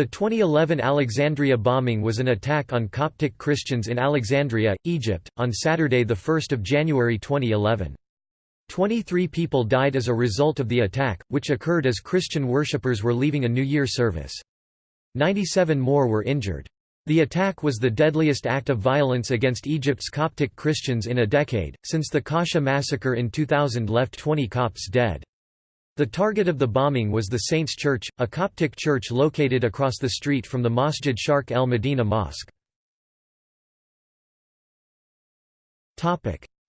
The 2011 Alexandria bombing was an attack on Coptic Christians in Alexandria, Egypt, on Saturday 1 January 2011. 23 people died as a result of the attack, which occurred as Christian worshippers were leaving a New Year service. 97 more were injured. The attack was the deadliest act of violence against Egypt's Coptic Christians in a decade, since the Kosheh massacre in 2000 left 20 Copts dead. The target of the bombing was the Saints Church, a Coptic church located across the street from the Masjid Sharq el Medina Mosque.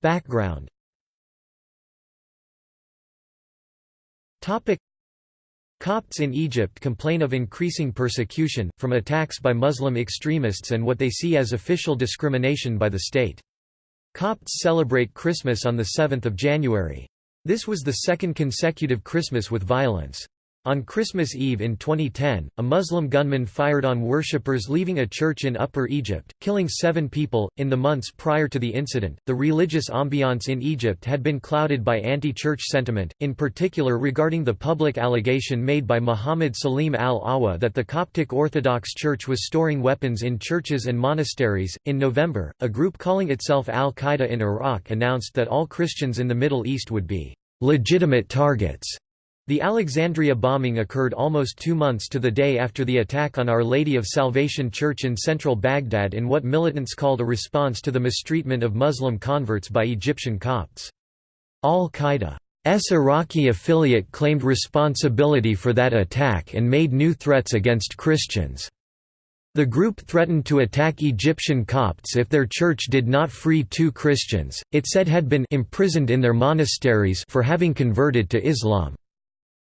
Background Copts in Egypt complain of increasing persecution, from attacks by Muslim extremists and what they see as official discrimination by the state. Copts celebrate Christmas on 7 January. This was the second consecutive Christmas with violence. On Christmas Eve in 2010, a Muslim gunman fired on worshippers leaving a church in Upper Egypt, killing seven people. In the months prior to the incident, the religious ambiance in Egypt had been clouded by anti church sentiment, in particular regarding the public allegation made by Muhammad Salim al Awa that the Coptic Orthodox Church was storing weapons in churches and monasteries. In November, a group calling itself Al Qaeda in Iraq announced that all Christians in the Middle East would be legitimate targets the Alexandria bombing occurred almost two months to the day after the attack on Our Lady of Salvation Church in central Baghdad in what militants called a response to the mistreatment of Muslim converts by Egyptian Copts. Al-Qaeda's Iraqi affiliate claimed responsibility for that attack and made new threats against Christians. The group threatened to attack Egyptian Copts if their church did not free two Christians, it said had been imprisoned in their monasteries for having converted to Islam.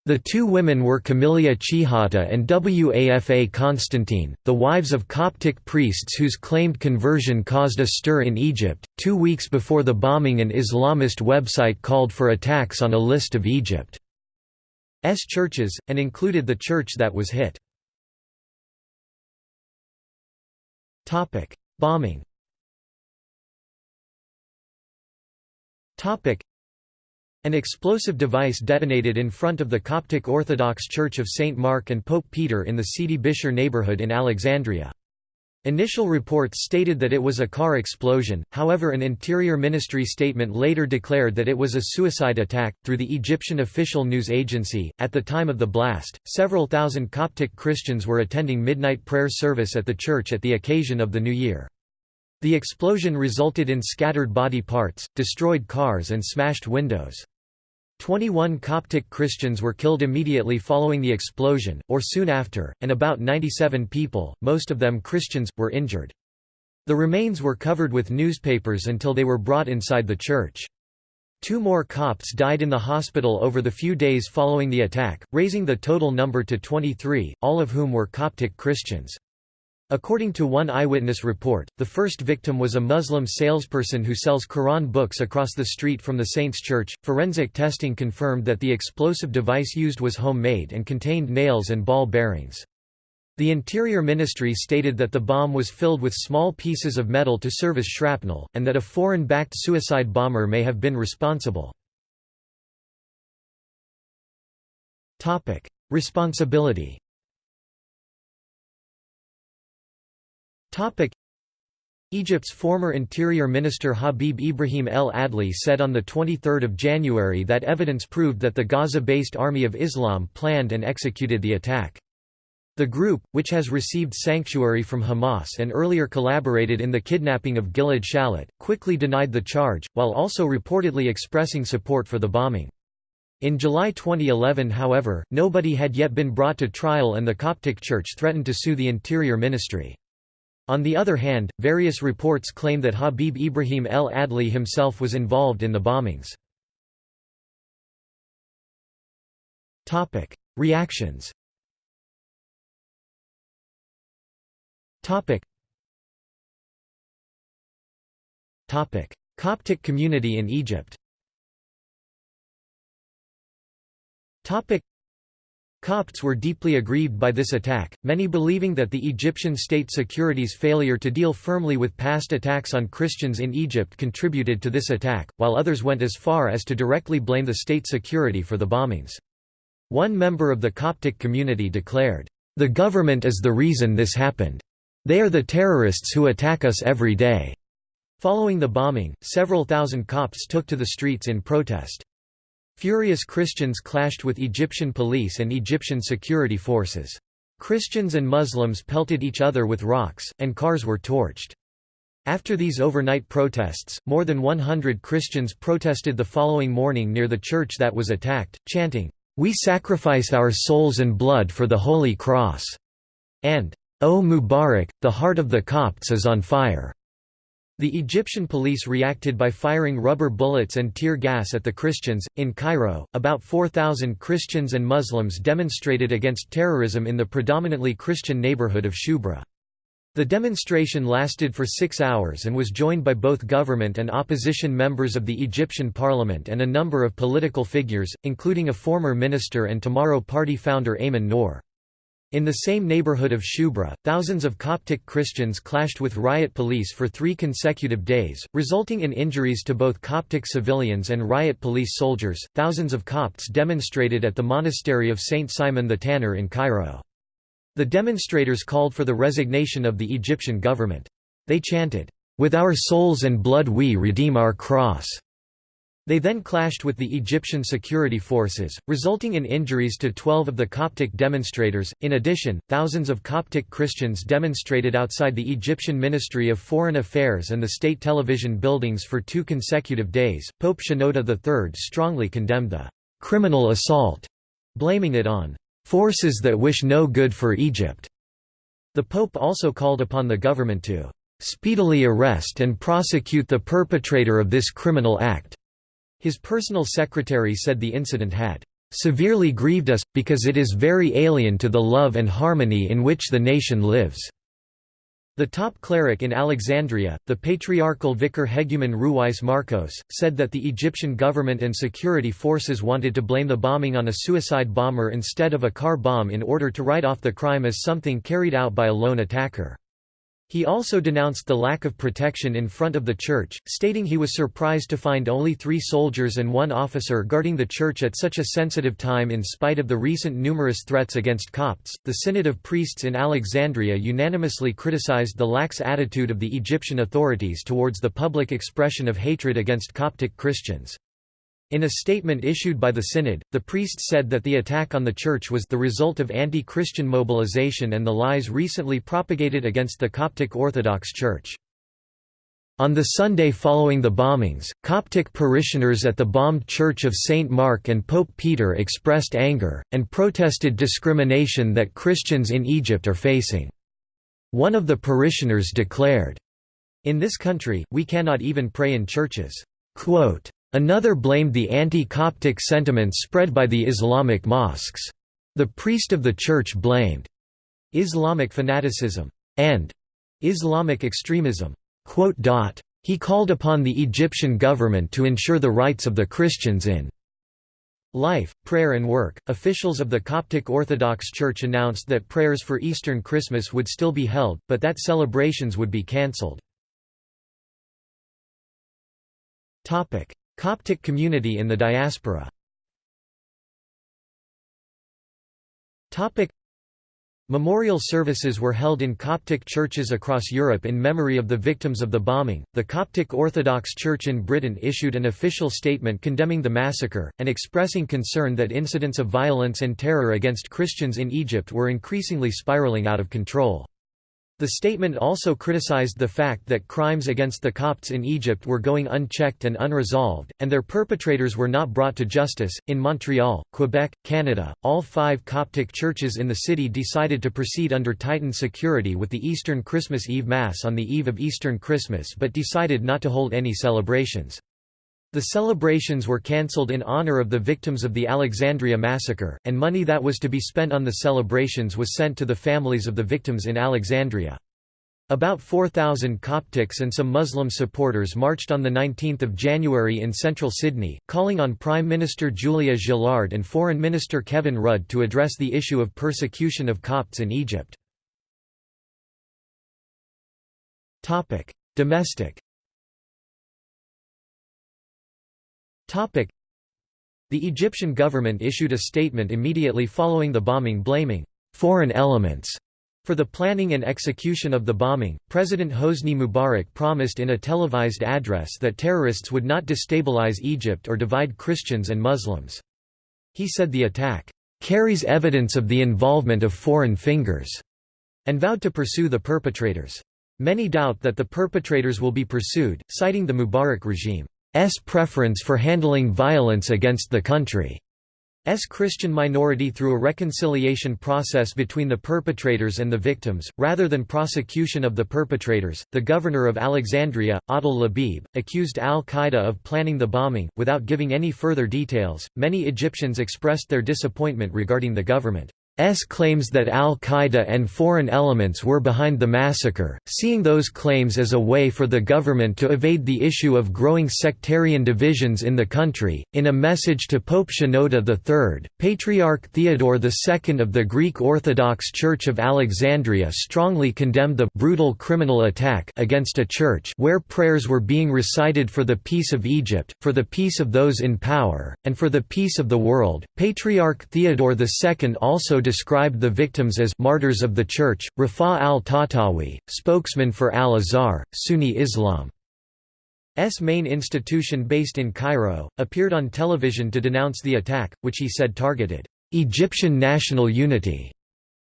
The two women were Camilia Shehata and Wafa Constantine, the wives of Coptic priests whose claimed conversion caused a stir in Egypt. Two weeks before the bombing, an Islamist website called for attacks on a list of Egypt's churches, and included the church that was hit. Bombing an explosive device detonated in front of the Coptic Orthodox Church of St. Mark and Pope Peter in the Sidi Bishr neighborhood in Alexandria. Initial reports stated that it was a car explosion, however, an Interior Ministry statement later declared that it was a suicide attack. Through the Egyptian official news agency, at the time of the blast, several thousand Coptic Christians were attending midnight prayer service at the church at the occasion of the New Year. The explosion resulted in scattered body parts, destroyed cars and smashed windows. 21 Coptic Christians were killed immediately following the explosion, or soon after, and about 97 people, most of them Christians, were injured. The remains were covered with newspapers until they were brought inside the church. Two more Copts died in the hospital over the few days following the attack, raising the total number to 23, all of whom were Coptic Christians. According to one eyewitness report, the first victim was a Muslim salesperson who sells Quran books across the street from the Saints Church. Forensic testing confirmed that the explosive device used was homemade and contained nails and ball bearings. The Interior Ministry stated that the bomb was filled with small pieces of metal to serve as shrapnel, and that a foreign-backed suicide bomber may have been responsible. Responsibility Egypt's former Interior Minister Habib Ibrahim El Adli said on 23 January that evidence proved that the Gaza-based Army of Islam planned and executed the attack. The group, which has received sanctuary from Hamas and earlier collaborated in the kidnapping of Gilad Shalit, quickly denied the charge, while also reportedly expressing support for the bombing. In July 2011 however, nobody had yet been brought to trial and the Coptic Church threatened to sue the Interior Ministry. On the other hand, various reports claim that Habib Ibrahim el Adli himself was involved in the bombings. Reactions Coptic community in Egypt Copts were deeply aggrieved by this attack, many believing that the Egyptian state security's failure to deal firmly with past attacks on Christians in Egypt contributed to this attack, while others went as far as to directly blame the state security for the bombings. One member of the Coptic community declared, The government is the reason this happened. They are the terrorists who attack us every day." Following the bombing, several thousand Copts took to the streets in protest. Furious Christians clashed with Egyptian police and Egyptian security forces. Christians and Muslims pelted each other with rocks, and cars were torched. After these overnight protests, more than 100 Christians protested the following morning near the church that was attacked, chanting, "'We sacrifice our souls and blood for the Holy Cross' and "'O Mubarak, the heart of the Copts is on fire'". The Egyptian police reacted by firing rubber bullets and tear gas at the Christians. In Cairo, about 4,000 Christians and Muslims demonstrated against terrorism in the predominantly Christian neighborhood of Shubra. The demonstration lasted for six hours and was joined by both government and opposition members of the Egyptian parliament and a number of political figures, including a former minister and Tomorrow Party founder Ayman Noor. In the same neighborhood of Shubra, thousands of Coptic Christians clashed with riot police for three consecutive days, resulting in injuries to both Coptic civilians and riot police soldiers. Thousands of Copts demonstrated at the monastery of Saint Simon the Tanner in Cairo. The demonstrators called for the resignation of the Egyptian government. They chanted, "With our souls and blood we redeem our cross." They then clashed with the Egyptian security forces, resulting in injuries to 12 of the Coptic demonstrators. In addition, thousands of Coptic Christians demonstrated outside the Egyptian Ministry of Foreign Affairs and the state television buildings for two consecutive days. Pope Shenouda III strongly condemned the criminal assault, blaming it on forces that wish no good for Egypt. The Pope also called upon the government to speedily arrest and prosecute the perpetrator of this criminal act. His personal secretary said the incident had severely grieved us, because it is very alien to the love and harmony in which the nation lives." The top cleric in Alexandria, the patriarchal vicar Hegumen Ruwais Marcos, said that the Egyptian government and security forces wanted to blame the bombing on a suicide bomber instead of a car bomb in order to write off the crime as something carried out by a lone attacker. He also denounced the lack of protection in front of the church, stating he was surprised to find only three soldiers and one officer guarding the church at such a sensitive time in spite of the recent numerous threats against Copts. The Synod of Priests in Alexandria unanimously criticized the lax attitude of the Egyptian authorities towards the public expression of hatred against Coptic Christians. In a statement issued by the Synod, the priests said that the attack on the church was the result of anti-Christian mobilization and the lies recently propagated against the Coptic Orthodox Church. On the Sunday following the bombings, Coptic parishioners at the bombed Church of St. Mark and Pope Peter expressed anger, and protested discrimination that Christians in Egypt are facing. One of the parishioners declared, In this country, we cannot even pray in churches. Quote, Another blamed the anti-Coptic sentiments spread by the Islamic mosques. The priest of the church blamed Islamic fanaticism and Islamic extremism. He called upon the Egyptian government to ensure the rights of the Christians in life, prayer and work. Officials of the Coptic Orthodox Church announced that prayers for Eastern Christmas would still be held, but that celebrations would be cancelled. Coptic community in the diaspora Memorial services were held in Coptic churches across Europe in memory of the victims of the bombing. The Coptic Orthodox Church in Britain issued an official statement condemning the massacre, and expressing concern that incidents of violence and terror against Christians in Egypt were increasingly spiraling out of control. The statement also criticized the fact that crimes against the Copts in Egypt were going unchecked and unresolved, and their perpetrators were not brought to justice. In Montreal, Quebec, Canada, all five Coptic churches in the city decided to proceed under tightened security with the Eastern Christmas Eve Mass on the eve of Eastern Christmas but decided not to hold any celebrations. The celebrations were cancelled in honor of the victims of the Alexandria massacre, and money that was to be spent on the celebrations was sent to the families of the victims in Alexandria. About 4,000 Coptics and some Muslim supporters marched on 19 January in central Sydney, calling on Prime Minister Julia Gillard and Foreign Minister Kevin Rudd to address the issue of persecution of Copts in Egypt. Domestic The Egyptian government issued a statement immediately following the bombing blaming foreign elements for the planning and execution of the bombing, President Hosni Mubarak promised in a televised address that terrorists would not destabilize Egypt or divide Christians and Muslims. He said the attack carries evidence of the involvement of foreign fingers, and vowed to pursue the perpetrators. Many doubt that the perpetrators will be pursued, citing the Mubarak regime's preference for handling violence against the country. S Christian minority through a reconciliation process between the perpetrators and the victims, rather than prosecution of the perpetrators. The governor of Alexandria, Adil Labib, accused al Qaeda of planning the bombing, without giving any further details. Many Egyptians expressed their disappointment regarding the government. S claims that al-Qaeda and foreign elements were behind the massacre, seeing those claims as a way for the government to evade the issue of growing sectarian divisions in the country. In a message to Pope Shenouda III, Patriarch Theodore II of the Greek Orthodox Church of Alexandria strongly condemned the brutal criminal attack against a church where prayers were being recited for the peace of Egypt, for the peace of those in power, and for the peace of the world. Patriarch Theodore II also described the victims as martyrs of the Church. Rafa al Tatawi, spokesman for al-Azhar, Sunni Islam. S main institution based in Cairo, appeared on television to denounce the attack, which he said targeted Egyptian national unity.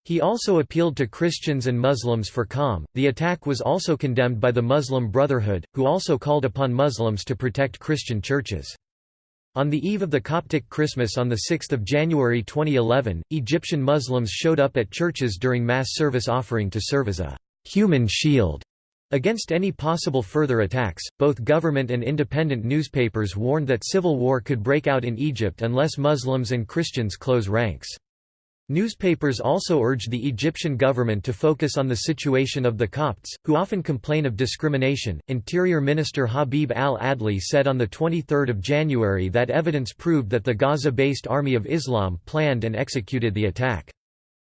He also appealed to Christians and Muslims for calm. The attack was also condemned by the Muslim Brotherhood, who also called upon Muslims to protect Christian churches. On the eve of the Coptic Christmas on 6 January 2011, Egyptian Muslims showed up at churches during Mass service offering to serve as a «human shield» against any possible further attacks. Both government and independent newspapers warned that civil war could break out in Egypt unless Muslims and Christians close ranks. Newspapers also urged the Egyptian government to focus on the situation of the Copts, who often complain of discrimination. Interior Minister Habib al Adli said on 23 January that evidence proved that the Gaza based Army of Islam planned and executed the attack.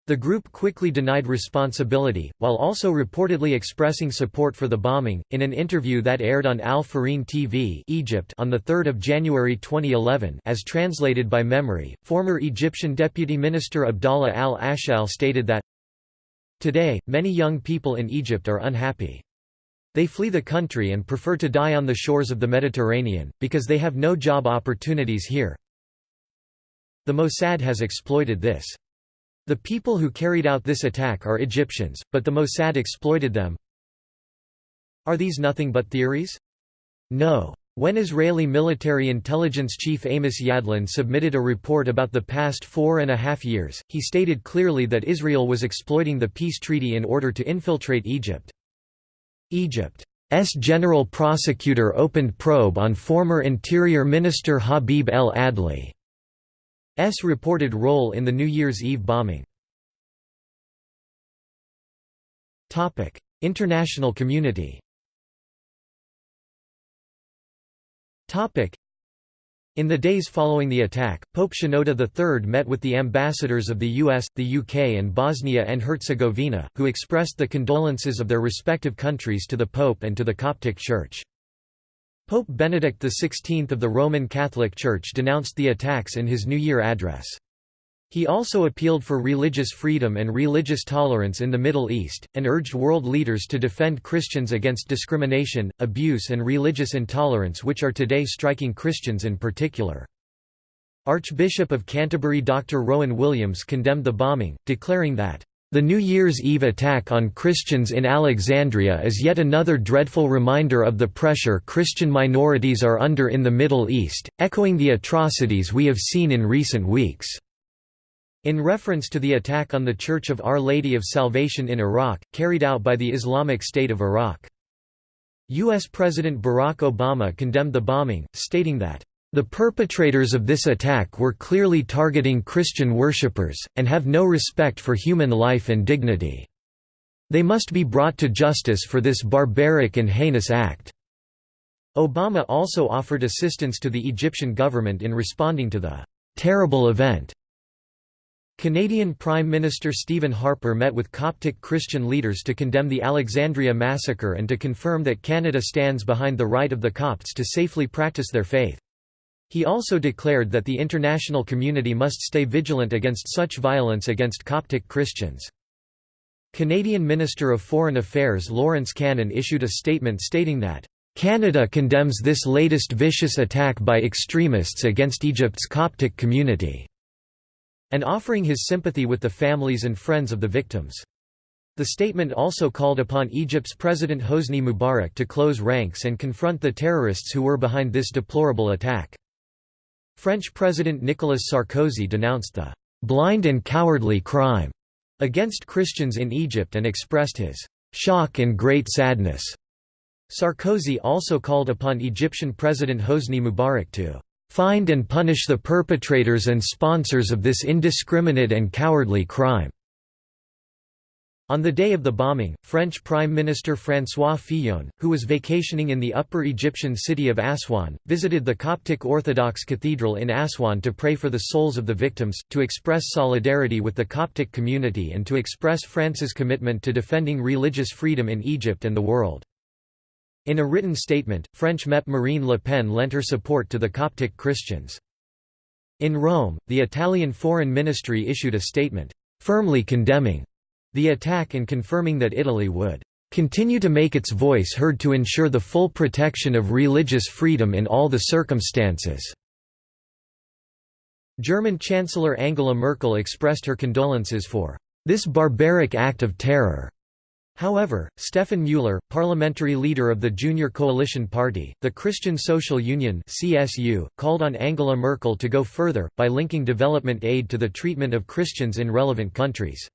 The group quickly denied responsibility, while also reportedly expressing support for the bombing. In an interview that aired on Al Farin TV Egypt on 3 January 2011 as translated by MEMRI, former Egyptian Deputy Minister Abdallah al-Ashal stated that, Today, many young people in Egypt are unhappy. They flee the country and prefer to die on the shores of the Mediterranean, because they have no job opportunities here. The Mossad has exploited this. The people who carried out this attack are Egyptians, but the Mossad exploited them. Are these nothing but theories? No. When Israeli military intelligence chief Amos Yadlin submitted a report about the past four and a half years, he stated clearly that Israel was exploiting the peace treaty in order to infiltrate Egypt. Egypt's general prosecutor opened probe on former Interior Minister Habib el Adli. S reported role in the New Year's Eve bombing. International community in the days following the attack, Pope Shenouda III met with the ambassadors of the US, the UK and Bosnia and Herzegovina, who expressed the condolences of their respective countries to the Pope and to the Coptic Church. Pope Benedict XVI of the Roman Catholic Church denounced the attacks in his New Year address. He also appealed for religious freedom and religious tolerance in the Middle East, and urged world leaders to defend Christians against discrimination, abuse and religious intolerance which are today striking Christians in particular. Archbishop of Canterbury Dr. Rowan Williams condemned the bombing, declaring that the New Year's Eve attack on Christians in Alexandria is yet another dreadful reminder of the pressure Christian minorities are under in the Middle East, echoing the atrocities we have seen in recent weeks. In reference to the attack on the Church of Our Lady of Salvation in Iraq, carried out by the Islamic State of Iraq. U.S. President Barack Obama condemned the bombing, stating that the perpetrators of this attack were clearly targeting Christian worshippers, and have no respect for human life and dignity. They must be brought to justice for this barbaric and heinous act." Obama also offered assistance to the Egyptian government in responding to the "...terrible event." Canadian Prime Minister Stephen Harper met with Coptic Christian leaders to condemn the Alexandria massacre and to confirm that Canada stands behind the right of the Copts to safely practice their faith. He also declared that the international community must stay vigilant against such violence against Coptic Christians. Canadian Minister of Foreign Affairs Lawrence Cannon issued a statement stating that, "...Canada condemns this latest vicious attack by extremists against Egypt's Coptic community," and offering his sympathy with the families and friends of the victims. The statement also called upon Egypt's President Hosni Mubarak to close ranks and confront the terrorists who were behind this deplorable attack. French President Nicolas Sarkozy denounced the blind and cowardly crime against Christians in Egypt and expressed his shock and great sadness. Sarkozy also called upon Egyptian President Hosni Mubarak to find and punish the perpetrators and sponsors of this indiscriminate and cowardly crime. On the day of the bombing, French Prime Minister François Fillon, who was vacationing in the upper Egyptian city of Aswan, visited the Coptic Orthodox Cathedral in Aswan to pray for the souls of the victims, to express solidarity with the Coptic community and to express France's commitment to defending religious freedom in Egypt and the world. In a written statement, French MEP Marine Le Pen lent her support to the Coptic Christians. In Rome, the Italian Foreign Ministry issued a statement, firmly condemning the attack and confirming that Italy would continue to make its voice heard to ensure the full protection of religious freedom in all the circumstances." German Chancellor Angela Merkel expressed her condolences for this barbaric act of terror. However, Stefan Müller, parliamentary leader of the Junior Coalition Party, the Christian Social Union (CSU), called on Angela Merkel to go further by linking development aid to the treatment of Christians in relevant countries.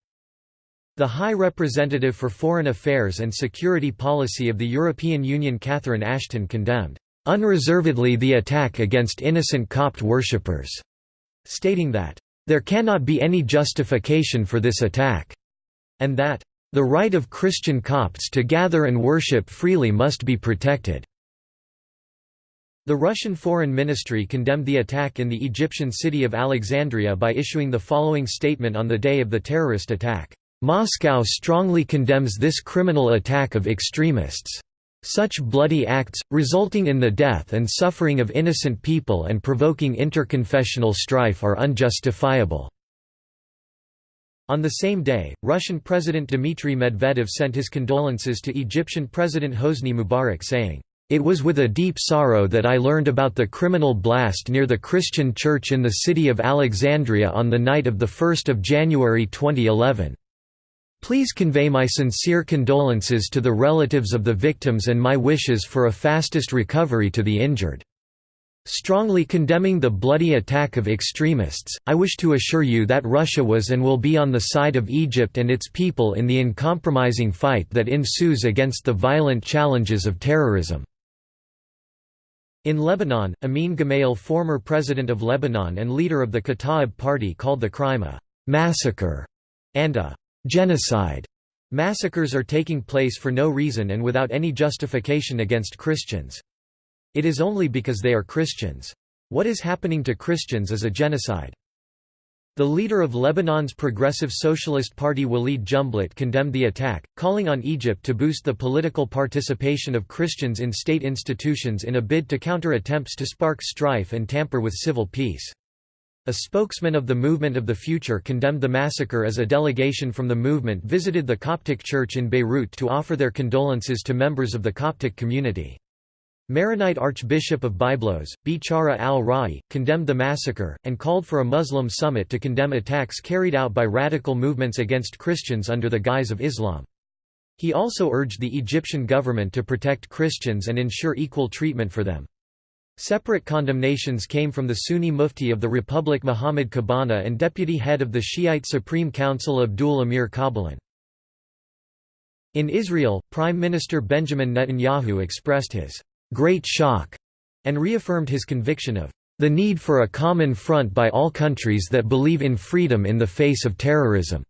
The High Representative for Foreign Affairs and Security Policy of the European Union Catherine Ashton condemned, "...unreservedly the attack against innocent Copt worshippers", stating that, "...there cannot be any justification for this attack", and that, "...the right of Christian Copts to gather and worship freely must be protected." The Russian Foreign Ministry condemned the attack in the Egyptian city of Alexandria by issuing the following statement on the day of the terrorist attack. Moscow strongly condemns this criminal attack of extremists. Such bloody acts, resulting in the death and suffering of innocent people and provoking interconfessional strife are unjustifiable." On the same day, Russian President Dmitry Medvedev sent his condolences to Egyptian President Hosni Mubarak saying, "...it was with a deep sorrow that I learned about the criminal blast near the Christian church in the city of Alexandria on the night of 1 January 2011. Please convey my sincere condolences to the relatives of the victims and my wishes for a fastest recovery to the injured. Strongly condemning the bloody attack of extremists, I wish to assure you that Russia was and will be on the side of Egypt and its people in the uncompromising fight that ensues against the violent challenges of terrorism." In Lebanon, Amin Gemayel former president of Lebanon and leader of the Kataib party called the crime a «massacre» and a genocide. Massacres are taking place for no reason and without any justification against Christians. It is only because they are Christians. What is happening to Christians is a genocide. The leader of Lebanon's Progressive Socialist Party Walid Jumblat condemned the attack, calling on Egypt to boost the political participation of Christians in state institutions in a bid to counter attempts to spark strife and tamper with civil peace. A spokesman of the Movement of the Future condemned the massacre as a delegation from the movement visited the Coptic Church in Beirut to offer their condolences to members of the Coptic community. Maronite Archbishop of Byblos, Bichara al-Ra'i, condemned the massacre, and called for a Muslim summit to condemn attacks carried out by radical movements against Christians under the guise of Islam. He also urged the Egyptian government to protect Christians and ensure equal treatment for them. Separate condemnations came from the Sunni Mufti of the Republic Muhammad Khabana and deputy head of the Shiite Supreme Council Abdul Amir Qabalan. In Israel, Prime Minister Benjamin Netanyahu expressed his great shock and reaffirmed his conviction of the need for a common front by all countries that believe in freedom in the face of terrorism.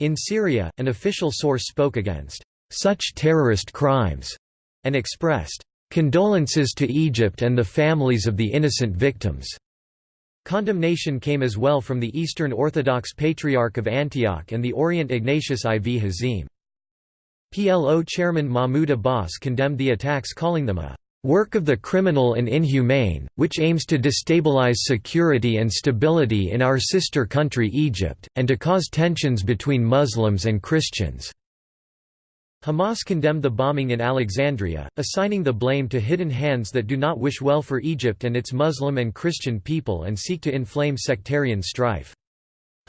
In Syria, an official source spoke against such terrorist crimes and expressed Condolences to Egypt and the families of the innocent victims. Condemnation came as well from the Eastern Orthodox Patriarch of Antioch and the Orient Ignatius IV Hazim. PLO chairman Mahmoud Abbas condemned the attacks calling them a work of the criminal and inhumane, which aims to destabilize security and stability in our sister country Egypt, and to cause tensions between Muslims and Christians." Hamas condemned the bombing in Alexandria, assigning the blame to hidden hands that do not wish well for Egypt and its Muslim and Christian people and seek to inflame sectarian strife.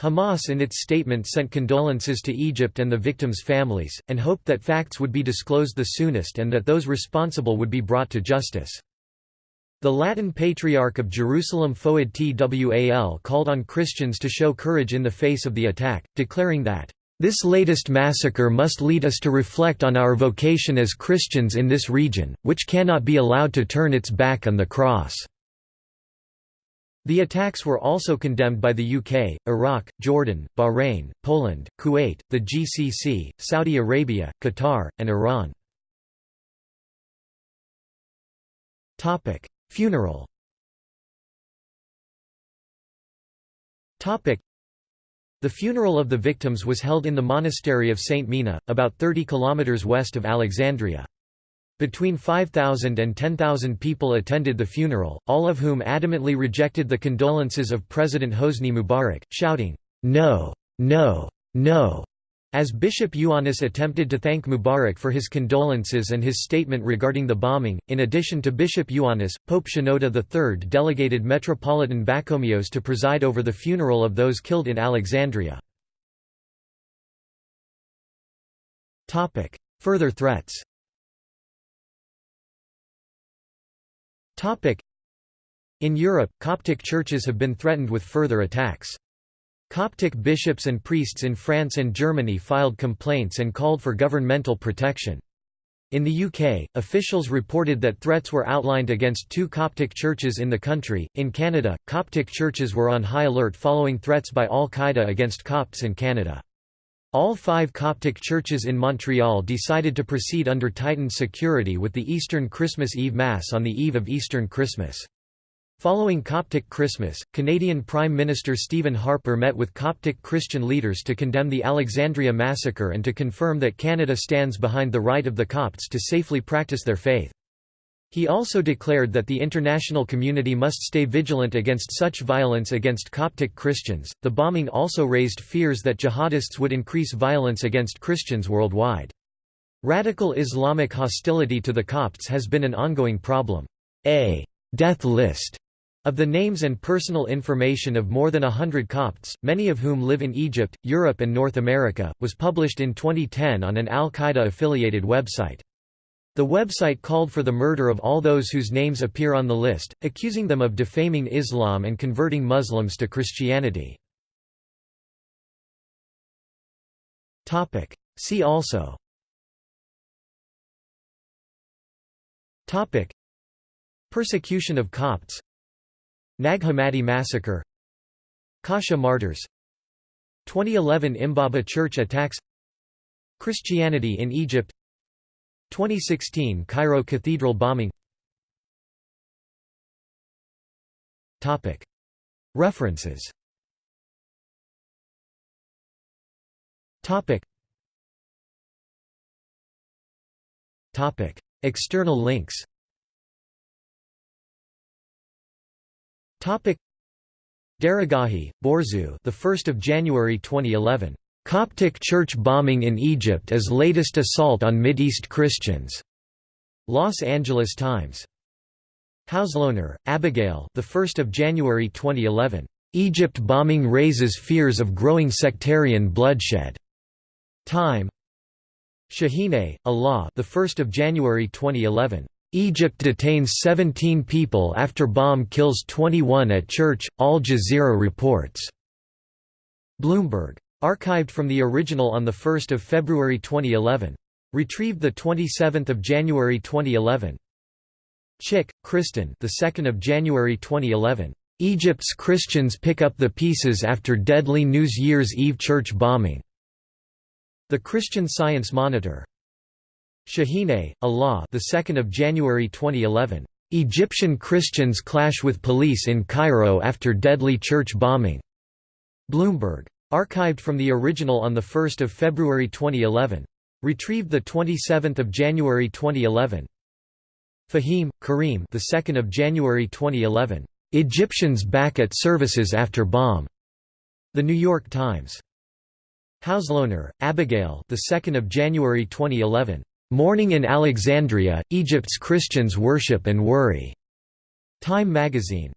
Hamas in its statement sent condolences to Egypt and the victims' families, and hoped that facts would be disclosed the soonest and that those responsible would be brought to justice. The Latin Patriarch of Jerusalem Fouad Twal called on Christians to show courage in the face of the attack, declaring that, "...this latest massacre must lead us to reflect on our vocation as Christians in this region, which cannot be allowed to turn its back on the cross." The attacks were also condemned by the UK, Iraq, Jordan, Bahrain, Poland, Kuwait, the GCC, Saudi Arabia, Qatar, and Iran. Funeral The funeral of the victims was held in the monastery of St. Mina, about 30 kilometres west of Alexandria. Between 5,000 and 10,000 people attended the funeral, all of whom adamantly rejected the condolences of President Hosni Mubarak, shouting, "'No! No! No!' As Bishop Ioannis attempted to thank Mubarak for his condolences and his statement regarding the bombing, in addition to Bishop Ioannis, Pope Shenouda III delegated Metropolitan Bakomios to preside over the funeral of those killed in Alexandria. Further threats In Europe, Coptic churches have been threatened with further attacks. Coptic bishops and priests in France and Germany filed complaints and called for governmental protection. In the UK, officials reported that threats were outlined against two Coptic churches in the country. In Canada, Coptic churches were on high alert following threats by Al Qaeda against Copts in Canada. All five Coptic churches in Montreal decided to proceed under tightened security with the Eastern Christmas Eve Mass on the eve of Eastern Christmas. Following Coptic Christmas, Canadian Prime Minister Stephen Harper met with Coptic Christian leaders to condemn the Alexandria massacre and to confirm that Canada stands behind the right of the Copts to safely practice their faith. He also declared that the international community must stay vigilant against such violence against Coptic Christians. The bombing also raised fears that jihadists would increase violence against Christians worldwide. Radical Islamic hostility to the Copts has been an ongoing problem. A death list of the names and personal information of more than a hundred Copts, many of whom live in Egypt, Europe and North America, was published in 2010 on an al-Qaeda-affiliated website. The website called for the murder of all those whose names appear on the list, accusing them of defaming Islam and converting Muslims to Christianity. See also Persecution of Copts Nag Hammadi massacre Kosheh martyrs 2011 Imbaba church attacks Christianity in Egypt 2016 Cairo Cathedral bombing. References. External links Daragahi, Borzou, the 1st of January 2011. Coptic church bombing in Egypt as latest assault on Mideast Christians. Los Angeles Times. Hauslohner, Abigail. The 1st of January 2011. Egypt bombing raises fears of growing sectarian bloodshed. Time. Shahine, Alaa. The 1st of January 2011. Egypt detains 17 people after bomb kills 21 at church. Al Jazeera reports. Bloomberg. Archived from the original on 1 February 2011. Retrieved 27 January 2011. Chick, Kristen the 2nd of January 2011. Egypt's Christians pick up the pieces after deadly New Year's Eve church bombing. The Christian Science Monitor. Shahine, Alaa, the 2nd of January 2011. Egyptian Christians clash with police in Cairo after deadly church bombing. Bloomberg. Archived from the original on 1 February 2011. Retrieved 27 January 2011. Fahim, Kareem, the 2nd of January 2011. Egyptians back at services after bomb. The New York Times. Hauslohner, Abigail, the 2nd of January 2011. Morning in Alexandria, Egypt's Christians Worship and Worry", Time magazine.